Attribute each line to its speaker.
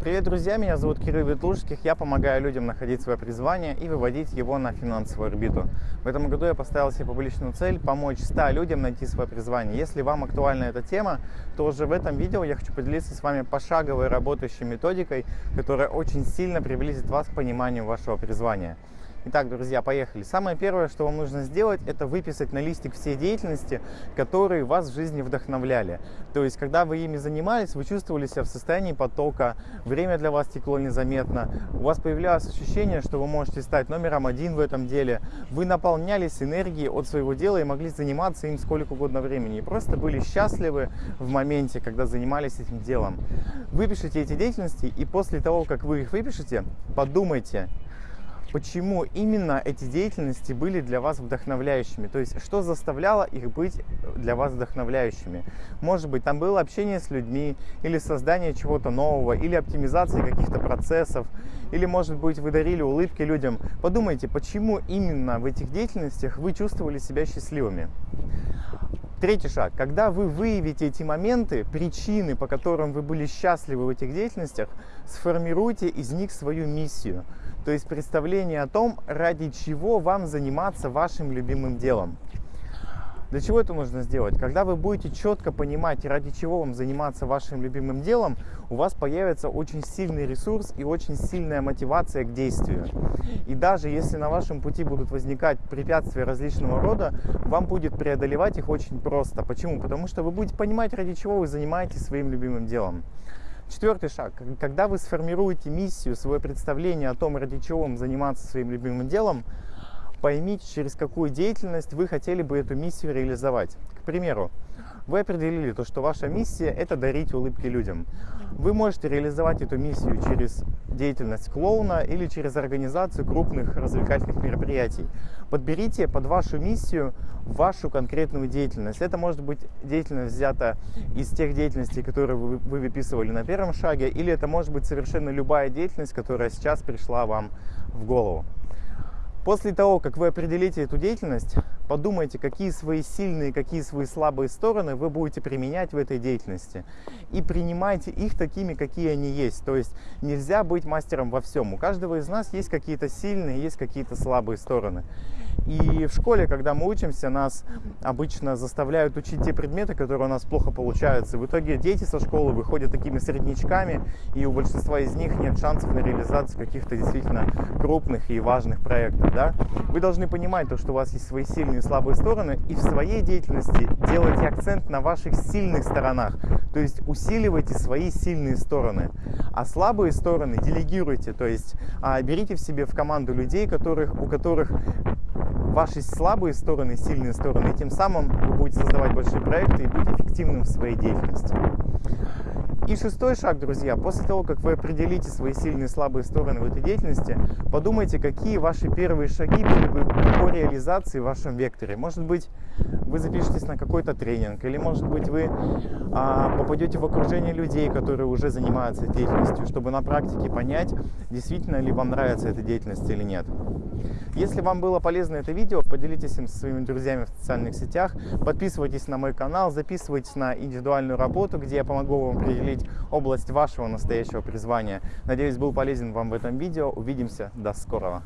Speaker 1: Привет, друзья! Меня зовут Кирилл Ветлужских. Я помогаю людям находить свое призвание и выводить его на финансовую орбиту. В этом году я поставил себе публичную цель помочь 100 людям найти свое призвание. Если вам актуальна эта тема, то уже в этом видео я хочу поделиться с вами пошаговой работающей методикой, которая очень сильно приблизит вас к пониманию вашего призвания. Итак, друзья, поехали. Самое первое, что вам нужно сделать, это выписать на листик все деятельности, которые вас в жизни вдохновляли. То есть, когда вы ими занимались, вы чувствовали себя в состоянии потока, время для вас текло незаметно, у вас появлялось ощущение, что вы можете стать номером один в этом деле, вы наполнялись энергией от своего дела и могли заниматься им сколько угодно времени. И просто были счастливы в моменте, когда занимались этим делом. Выпишите эти деятельности, и после того, как вы их выпишете, подумайте, почему именно эти деятельности были для вас вдохновляющими, то есть что заставляло их быть для вас вдохновляющими. Может быть, там было общение с людьми, или создание чего-то нового, или оптимизация каких-то процессов, или, может быть, вы дарили улыбки людям. Подумайте, почему именно в этих деятельностях вы чувствовали себя счастливыми. Третий шаг. Когда вы выявите эти моменты, причины, по которым вы были счастливы в этих деятельностях, сформируйте из них свою миссию. То есть представление о том, ради чего вам заниматься вашим любимым делом. Для чего это нужно сделать? Когда вы будете четко понимать, ради чего вам заниматься вашим любимым делом, у вас появится очень сильный ресурс и очень сильная мотивация к действию. И даже если на вашем пути будут возникать препятствия различного рода, вам будет преодолевать их очень просто. Почему? Потому что вы будете понимать, ради чего вы занимаетесь своим любимым делом. Четвертый шаг. Когда вы сформируете миссию, свое представление о том, ради чего вам заниматься своим любимым делом, поймите, через какую деятельность вы хотели бы эту миссию реализовать. К примеру, вы определили то, что ваша миссия – это дарить улыбки людям. Вы можете реализовать эту миссию через деятельность клоуна или через организацию крупных развлекательных мероприятий. Подберите под вашу миссию вашу конкретную деятельность. Это может быть деятельность взята из тех деятельностей, которые вы, вы выписывали на первом шаге, или это может быть совершенно любая деятельность, которая сейчас пришла вам в голову. После того, как вы определите эту деятельность, подумайте, какие свои сильные, какие свои слабые стороны вы будете применять в этой деятельности. И принимайте их такими, какие они есть. То есть нельзя быть мастером во всем. У каждого из нас есть какие-то сильные, есть какие-то слабые стороны. И в школе, когда мы учимся, нас обычно заставляют учить те предметы, которые у нас плохо получаются. В итоге дети со школы выходят такими среднячками, и у большинства из них нет шансов на реализацию каких-то действительно крупных и важных проектов. Да? Вы должны понимать, то, что у вас есть свои сильные и слабые стороны, и в своей деятельности делайте акцент на ваших сильных сторонах. То есть усиливайте свои сильные стороны. А слабые стороны делегируйте, то есть а, берите в себе в команду людей, которых, у которых ваши слабые стороны, сильные стороны, и тем самым вы будете создавать большие проекты и быть эффективным в своей деятельности. И шестой шаг, друзья, после того, как вы определите свои сильные и слабые стороны в этой деятельности, подумайте, какие ваши первые шаги были бы по реализации в вашем векторе. Может быть, вы запишетесь на какой-то тренинг, или, может быть, вы а, попадете в окружение людей, которые уже занимаются деятельностью, чтобы на практике понять, действительно ли вам нравится эта деятельность или нет. Если вам было полезно это видео, поделитесь им со своими друзьями в социальных сетях, подписывайтесь на мой канал, записывайтесь на индивидуальную работу, где я помогу вам определить область вашего настоящего призвания. Надеюсь, был полезен вам в этом видео. Увидимся. До скорого.